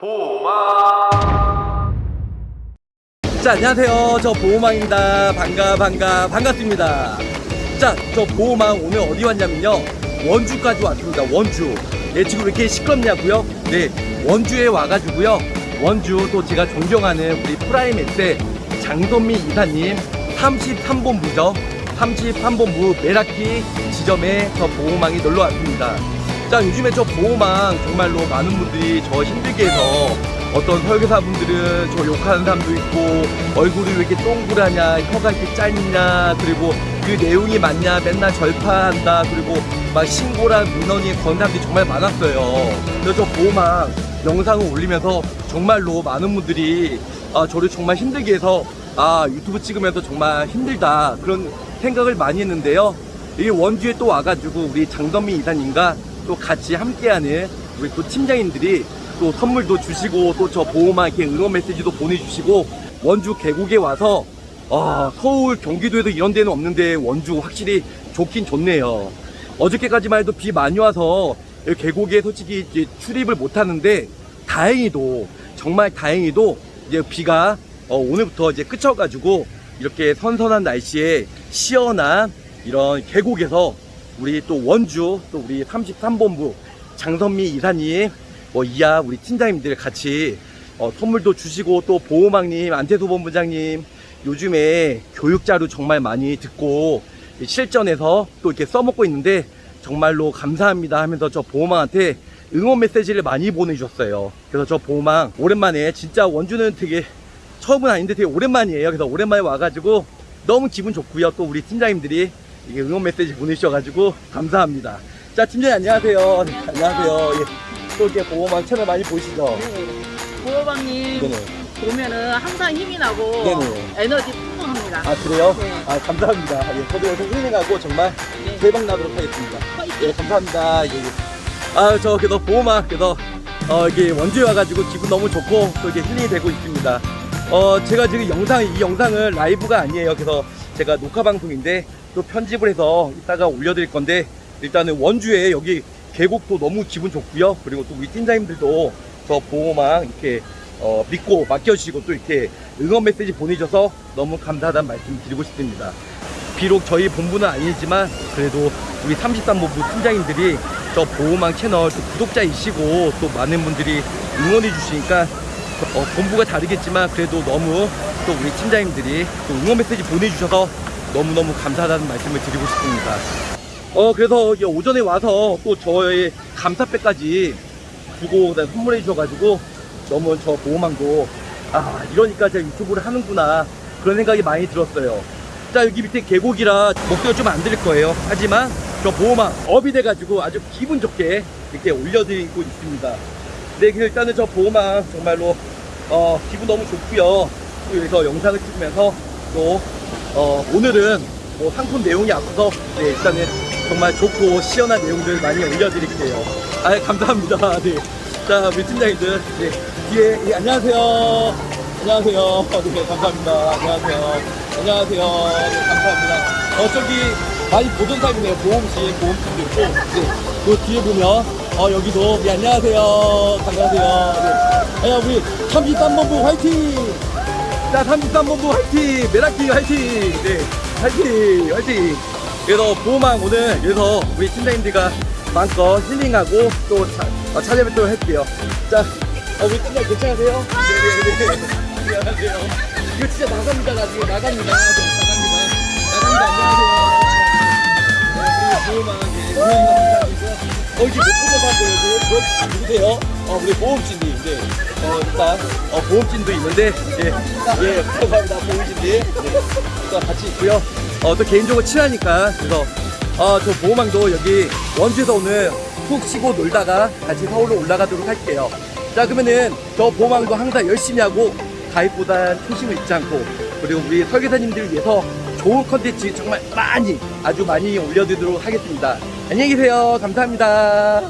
보호망 자 안녕하세요. 저 보호망입니다. 반가 반가 반갑습니다. 자 저 보호망 오늘 어디 왔냐면요. 원주까지 왔습니다. 원주. 네 지금 왜 이렇게 시끄럽냐고요? 네 원주에 와가지고요. 원주 또 제가 존경하는 우리 프라임엑스의 장선미 이사님 33본부죠. 33본부 메라키 지점에 저 보호망이 놀러 왔습니다 자 요즘에 저 보호망 정말로 많은 분들이 저 힘들게 해서 어떤 설계사분들은 저 욕하는 사람도 있고 얼굴이 왜 이렇게 동그라냐 혀가 이렇게 짧냐 그리고 그 내용이 맞냐 맨날 절파한다 그리고 막 신고랑 민원이 건 사람들이 정말 많았어요. 그래서 저 보호망 영상을 올리면서 정말로 많은 분들이 아, 저를 정말 힘들게 해서 아 유튜브 찍으면서 정말 힘들다 그런 생각을 많이 했는데요. 이 원주에 또 와가지고 우리 장선미 이사님과 또 같이 함께하는 우리 또 팀장님들이 또 선물도 주시고 또 저 보호막 이렇게 응원 메시지도 보내주시고 원주 계곡에 와서 아 서울 경기도에도 이런 데는 없는데 원주 확실히 좋긴 좋네요. 어저께까지만 해도 비 많이 와서 계곡에 솔직히 이제 출입을 못 하는데 다행히도 정말 다행히도 이제 비가 어, 오늘부터 이제 그쳐가지고 이렇게 선선한 날씨에 시원한 이런 계곡에서 우리 또 원주 또 우리 33본부 장선미 이사님 뭐 이하 우리 팀장님들 같이 어, 선물도 주시고 또 보호막님 안태수 본부장님 요즘에 교육자료 정말 많이 듣고 실전에서 또 이렇게 써먹고 있는데 정말로 감사합니다 하면서 저 보호망한테 응원 메시지를 많이 보내주셨어요. 그래서 저 보호망 오랜만에 진짜 원주는 되게 처음은 아닌데 되게 오랜만이에요. 그래서 오랜만에 와가지고 너무 기분 좋고요. 또 우리 팀장님들이 이게 응원 메시지 보내주셔가지고 감사합니다 자 팀장님 안녕하세요 네, 안녕하세요 예. 또 이렇게 보호망 채널 많이 보시죠 보호방님 네네 보면은 항상 힘이 나고 네네. 에너지 풍부합니다. 아 그래요? 네. 아 감사합니다 예, 저도 여기서 힐링하고 정말 네. 대박 나도록 하겠습니다 화이팅! 예 감사합니다 예, 예. 아저 그래도 보호막 그래서 어 이게 원주에 와가지고 기분 너무 좋고 또 이게 힐링이 되고 있습니다 어 제가 지금 영상 이 영상은 라이브가 아니에요 그래서 제가 녹화 방송인데 또 편집을 해서 이따가 올려드릴 건데 일단은 원주에 여기 계곡도 너무 기분 좋고요. 그리고 또 우리 팀장님들도 저 보호막 이렇게 어, 믿고 맡겨주시고 또 이렇게 응원 메시지 보내줘서 너무 감사하다는 말씀 드리고 싶습니다. 비록 저희 본부는 아니지만 그래도 우리 33본부 팀장님들이 저 보호망 채널 또 구독자이시고 또 많은 분들이 응원해 주시니까 어, 본부가 다르겠지만 그래도 너무 또 우리 팀장님들이 또 응원 메시지 보내주셔서 너무너무 감사하다는 말씀을 드리고 싶습니다. 어 그래서 오전에 와서 또 저의 감사패까지 주고 선물해 주셔가지고 너무 저 보호망도 아 이러니까 제가 유튜브를 하는구나. 그런 생각이 많이 들었어요. 자 여기 밑에 계곡이라 목소리가 좀안 들릴 거예요. 하지만 저 보호망 업이 돼가지고 아주 기분 좋게 이렇게 올려드리고 있습니다. 네 일단은 저 보호망 정말로 어 기분 너무 좋고요. 또 여기서 영상을 찍으면서 또 어, 오늘은 뭐 상품 내용이 앞서 네 일단은 정말 좋고 시원한 내용들 많이 올려드릴게요. 아 감사합니다. 네. 자 우리 팀장님들 네. 뒤에 예, 안녕하세요. 안녕하세요. 네 감사합니다. 안녕하세요. 안녕하세요. 네 감사합니다. 어 저기 많이 보던 사람이네요. 보험실 보험팀도 있고. 네 그 뒤에 보면 어 여기도 네 안녕하세요. 반가워요 네. 아, 우리 33본부 화이팅 자 33본부 화이팅! 메라키 화이팅! 네 화이팅! 화이팅! 그래서 보호망 오늘 그래서 우리 팀장님들과 마음껏 힐링하고 또 차, 어, 찾아뵙도록 할게요. 자 어, 우리 팀장 괜찮으세요? 네네네. 안녕하세요. 이거 진짜 나갑니다 나중에. 나갑니다. 네, 나갑니다. 나갑니다. 안녕하세요. 네, 그리고 보호망. 예, 보호망. 감사드리고요 어 이게 못 보는 사람들 여기 누구세요? 어 우리 보험진님. 네. 어 일단 어 보험진도 있는데 예 예 감사합니다. 보험진님 네. 또 같이 있고요. 어 또 개인적으로 친하니까. 그래서 어 저 보호망도 여기 원주에서 오늘 푹 쉬고 놀다가 같이 서울로 올라가도록 할게요. 자 그러면은 저 보호망도 항상 열심히 하고 가입보단 초심을 잃지 않고 그리고 우리 설계사님들을 위해서 좋은 컨텐츠 정말 많이 아주 많이 올려드리도록 하겠습니다. 안녕히 계세요. 감사합니다